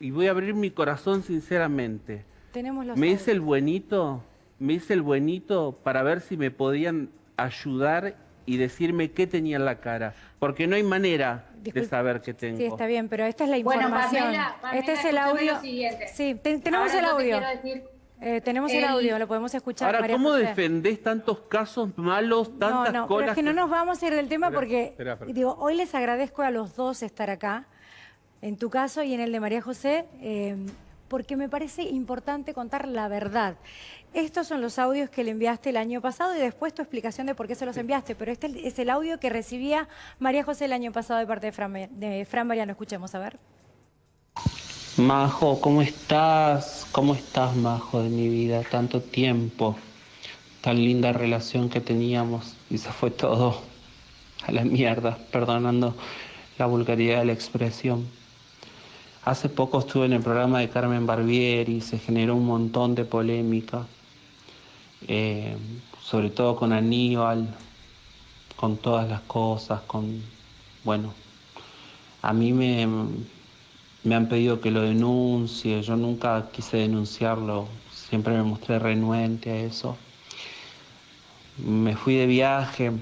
y voy a abrir mi corazón sinceramente. Tenemos los Me audios. hice el buenito, me hice el buenito para ver si me podían ayudar y decirme qué tenía en la cara. Porque no hay manera de Disculpe. saber qué tengo. Sí, está bien, pero esta es la Bueno, información. Pamela, Pamela, este es el audio. Sí, te- tenemos Ahora el audio. Eh, tenemos el, El- audio, lo podemos escuchar. Ahora, María ¿cómo José. defendés tantos casos malos, No, tantas no, pero colas? es que no nos vamos a ir del tema Espera, porque, espera, espera. digo, hoy les agradezco a los dos estar acá, en tu caso y en el de María José, eh, porque me parece importante contar la verdad. Estos son los audios que le enviaste el año pasado y después tu explicación de por qué se los enviaste, pero este es el audio que recibía María José el año pasado de parte de Fran, de Fran Mariano. Escuchemos, a ver. Majo, ¿cómo estás? ¿Cómo estás, Majo, de mi vida? Tanto tiempo, tan linda relación que teníamos y se fue todo a la mierda, perdonando la vulgaridad de la expresión. Hace poco estuve en el programa de Carmen Barbieri se generó un montón de polémica, eh, sobre todo con Aníbal, con todas las cosas, con, bueno, a mí me, me han pedido que lo denuncie, yo nunca quise denunciarlo, siempre me mostré renuente a eso. Me fui de viaje,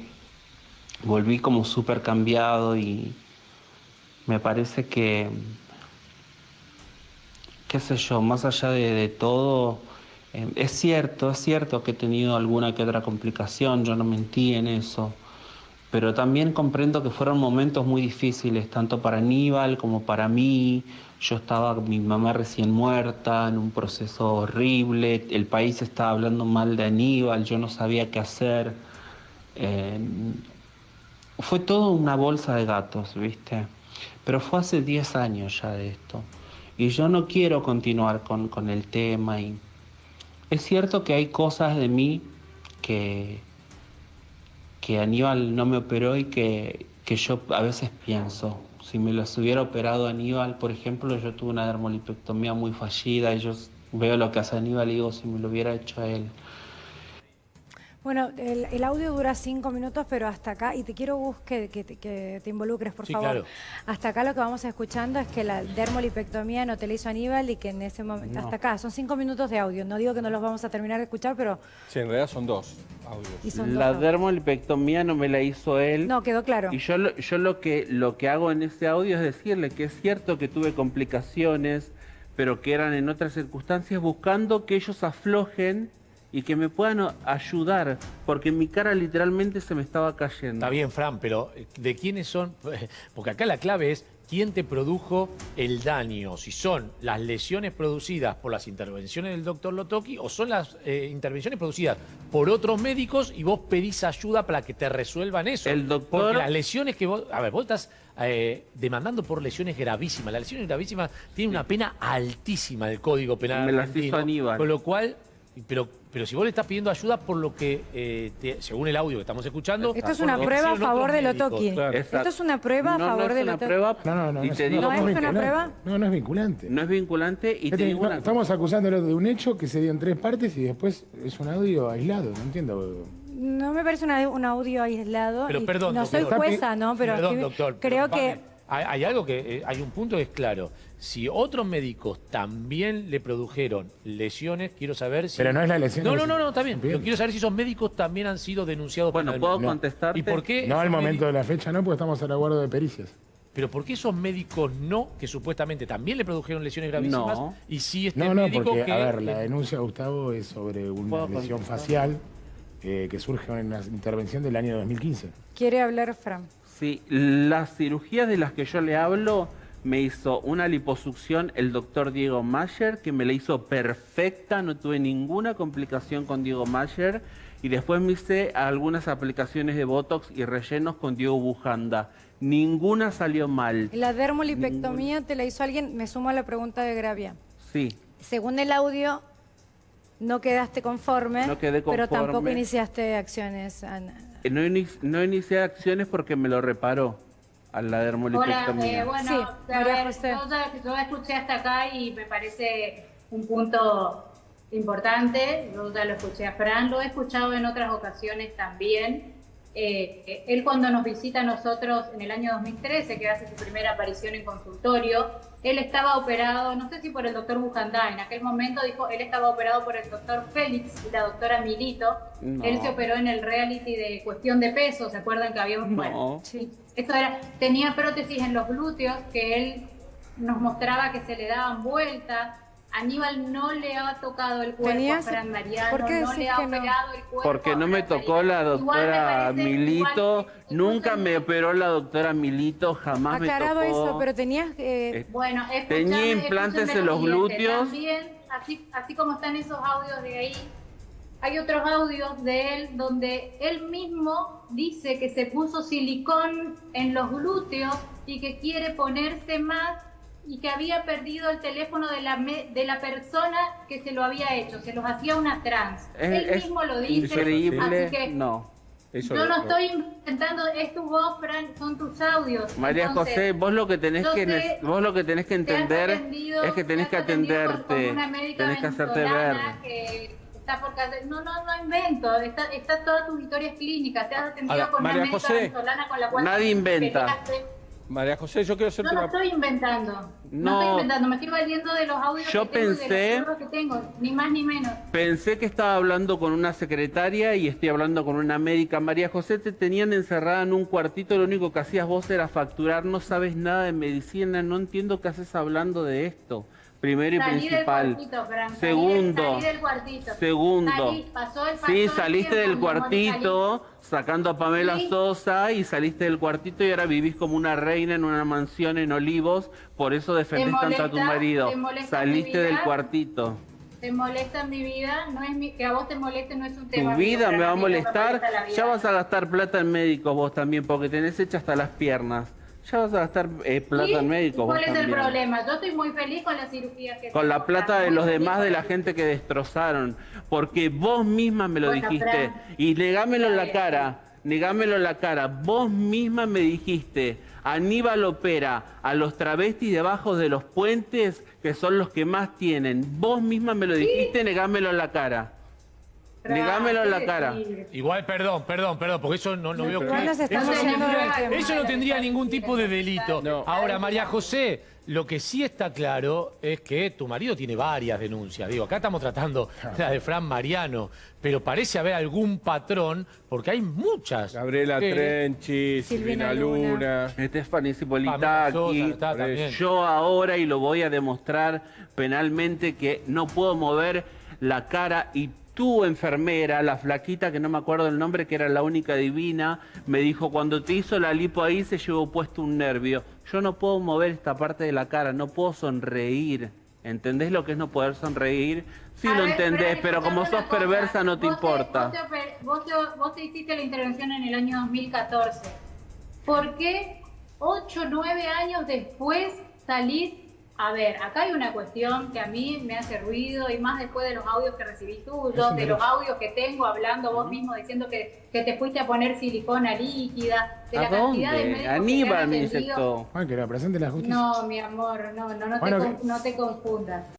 volví como súper cambiado y me parece que, qué sé yo, más allá de, todo, eh, es cierto, es cierto que he tenido alguna que otra complicación, yo no mentí en eso pero también comprendo que fueron momentos muy difíciles, tanto para Aníbal como para mí. Yo estaba, mi mamá recién muerta, en un proceso horrible, el país estaba hablando mal de Aníbal, yo no sabía qué hacer. Eh, fue todo una bolsa de gatos, ¿viste? Pero fue hace 10 años ya de esto. Y yo no quiero continuar con, con el tema. Y es cierto que hay cosas de mí que, que Aníbal no me operó y que, que yo a veces pienso. Si me los hubiera operado Aníbal, por ejemplo, yo tuve una dermolipectomía muy fallida y yo veo lo que hace Aníbal y digo, si me lo hubiera hecho a él. Bueno, el, el audio dura cinco minutos, pero hasta acá, y te quiero Gus, que, que te- que te involucres, por Sí, favor. claro. Hasta acá lo que vamos escuchando es que la dermolipectomía no te la hizo Aníbal y que en ese momento, hasta acá, son cinco minutos de audio. No digo que no los vamos a terminar de escuchar, pero Sí, en realidad son dos audios. y son dos La audios. dermolipectomía no me la hizo él. No, quedó claro. Y yo, lo, yo lo, que, lo que hago en ese audio es decirle que es cierto que tuve complicaciones, pero que eran en otras circunstancias, buscando que ellos aflojen y que me puedan ayudar, porque mi cara literalmente se me estaba cayendo. Está bien, Fran, pero eh, ¿de quiénes son? Porque acá la clave es quién te produjo el daño. Si son las lesiones producidas por las intervenciones del doctor Lotoki o son las eh, intervenciones producidas por otros médicos y vos pedís ayuda para que te resuelvan eso. El doctor- Porque las lesiones que vos... A ver, vos estás eh, demandando por lesiones gravísimas. Las lesiones gravísimas tienen una pena altísima del Código Penal Me las hizo Aníbal. Con lo cual... Pero, pero si vos le estás pidiendo ayuda por lo que, eh, te- según el audio que estamos escuchando... Esto es una prueba a favor de. Lotoki. claro. Esto es una prueba a No, favor no de una Lotoki. prueba. No, no, no. y no te digo, ¿No es una vinculante. prueba? No, no es vinculante. no es vinculante y te Este, digo no, una estamos acusándolo de un hecho que se dio en tres partes y después es un audio aislado, no entiendo. No me parece una- un audio aislado. Pero perdón, no doctor. soy jueza, ¿no? Pero Perdón, doctor. creo pero, que... Hay, hay algo que, eh, hay un punto que es claro. Si otros médicos también le produjeron lesiones, quiero saber si... Pero no es la lesión No, de- no, no, no, está bien. Pero quiero saber si esos médicos también han sido denunciados Bueno, penalmente. ¿puedo contestarte? ¿Y por qué? No al momento de la fecha, no, porque estamos al aguardo de pericias. Pero ¿por qué esos médicos no, que supuestamente también le produjeron lesiones gravísimas? No. Y sí este No, no, médico porque, que... a ver, la denuncia, Gustavo, es sobre una ¿Puedo lesión contestar? facial eh, que surge en una intervención del año 2015. Quiere hablar Fran. Sí, las cirugías de las que yo le hablo me hizo una liposucción el doctor Diego Mayer, que me la hizo perfecta, no tuve ninguna complicación con Diego Mayer. Y después me hice algunas aplicaciones de Botox y rellenos con Diego Bujanda. Ninguna salió mal. La dermolipectomía te la hizo alguien, me sumo a la pregunta de Gravia. Sí, Según el audio, no quedaste conforme, No quedé pero tampoco conforme. iniciaste acciones. Ana. No, no inicié acciones porque me lo reparó a la Hola, dermolipectomía. eh, bueno, Sí, ver, yo, ya- yo escuché hasta acá y me parece un punto importante. Yo ya lo escuché a Fran, lo he escuchado en otras ocasiones también. Eh, él cuando nos visita a nosotros en el año 2013, que hace su primera aparición en consultorio, él estaba operado, no sé si por el doctor Bujandá, en aquel momento dijo, él estaba operado por el doctor Félix y la doctora Milito. No. Él se operó en el reality de cuestión de peso, ¿se acuerdan que habíamos? No. Bueno, esto era, tenía prótesis en los glúteos que él nos mostraba que se le daban vueltas. Aníbal no le ha tocado el cuerpo Tenías- a Fran Mariano, ¿por qué no le ha no? operado el cuerpo Porque no me tocó la Mariano. Doctora parece- Milito, igual- nunca me operó la doctora Milito, jamás me Aclarado tocó. eso, pero tenías... eh, Eh, Bueno, Tenía implantes en lo los glúteos. También, así, así como están esos audios de ahí, hay otros audios de él donde él mismo dice que se puso silicón en los glúteos y que quiere ponerse más y que había perdido el teléfono de la, me- de la persona que se lo había hecho, se los hacía una trans. Es, él es mismo lo dice. increíble. así que No. Eso yo no lo- estoy inventando, es tu voz, Fran, son tus audios. María Entonces, José, vos lo que tenés que sé- vos lo que tenés que entender es que tenés te que atenderte, por una médica tenés que hacerte ver. venezolana que está por casa- No, no, no invento. Está, está todas tus historias clínicas. Te has atendido Ahora, con María una médica José, venezolana con la cual nadie inventa. peleaste. María José, yo quiero hacerte no una... estoy inventando. No, No. estoy inventando. Me estoy valiendo de los audios Yo que tengo y pensé- de los que tengo. Ni más ni menos. Pensé que estaba hablando con una secretaria y estoy hablando con una médica. María José, te tenían encerrada en un cuartito, lo único que hacías vos era facturar, no sabes nada de medicina, no entiendo qué haces hablando de esto. Primero y Salí del principal. cuartito, Fran. Del- Segundo. salí del cuartito. Segundo. Salí, pasó el- Sí, saliste del cuartito sacando a Pamela Sí. Sosa y saliste del cuartito y ahora vivís como una reina en una mansión en Olivos, por eso defendés ¿Te tanto a tu molesta? marido. ¿Te molesta Saliste del cuartito. te molesta mi vida, no es mi, que a vos te moleste no es un tema. Tu vida me va a me molestar, molesta ya vas a gastar plata en médicos vos también, porque tenés hecha hasta las piernas. Ya vas a gastar eh, plata ¿Y en médicos ¿Cuál es el problema? Yo estoy muy feliz con la cirugía que Con la plata de los demás, de la gente que destrozaron. Porque vos misma me lo Bueno, dijiste. Fran. Y negámelo en la cara. Negámelo en la cara. Vos misma me dijiste. Aníbal opera a los travestis debajo de los puentes, que son los que más tienen. Vos misma me lo dijiste, negámelo en la cara. Negámelo en la ¿qué cara. Igual, perdón, perdón, perdón, porque eso no, no veo que- eso, no tendría, del tema. eso no tendría ningún tipo de delito. No. Ahora, María José, lo que sí está claro es que tu marido tiene varias denuncias. Digo, acá estamos tratando la de Fran Mariano, pero parece haber algún patrón, porque hay muchas. Gabriela que- Trenchi, Silvina Silvina Luna. Stephanie Cipolitaki. Yo ahora, y lo voy a demostrar penalmente, que no puedo mover la cara y tu enfermera, la flaquita, que no me acuerdo el nombre, que era la única divina, me dijo, cuando te hizo la lipo ahí se llevó puesto un nervio. Yo no puedo mover esta parte de la cara, no puedo sonreír. ¿Entendés lo que es no poder sonreír? Sí A lo ver, entendés, pero como sos perversa no te Vos importa. Vos te, oper- vos te- vos te hiciste la intervención en el año 2014. ¿Por qué 8 o 9 años después salís? A ver, acá hay una cuestión que a mí me hace ruido y más después de los audios que recibí tuyos, de los audios que tengo hablando vos mismo diciendo que, que te fuiste a poner silicona líquida, de la ¿A cantidad de dónde? médicos que te han Aníbal me atendido. inyectó. Bueno, que lo presente la justicia. No, mi amor, no, no, no, Bueno, te, que- con- no te confundas.